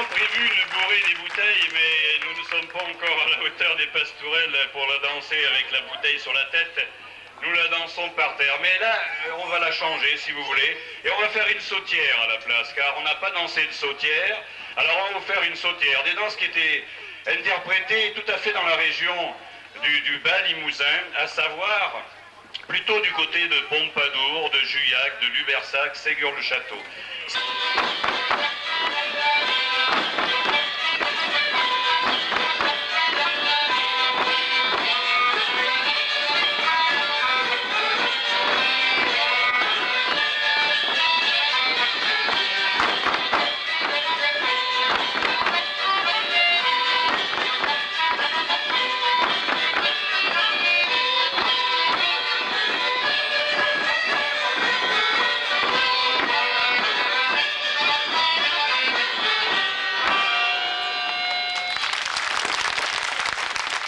avions prévu de bourrer des bouteilles, mais nous ne sommes pas encore à la hauteur des pastourelles pour la danser avec la bouteille sur la tête. Nous la dansons par terre. Mais là, on va la changer, si vous voulez. Et on va faire une sautière à la place, car on n'a pas dansé de sautière. Alors on va vous faire une sautière. Des danses qui étaient interprétées tout à fait dans la région du, du bas limousin, à savoir plutôt du côté de Pompadour, de Juillac, de Lubersac, Ségur-le-Château.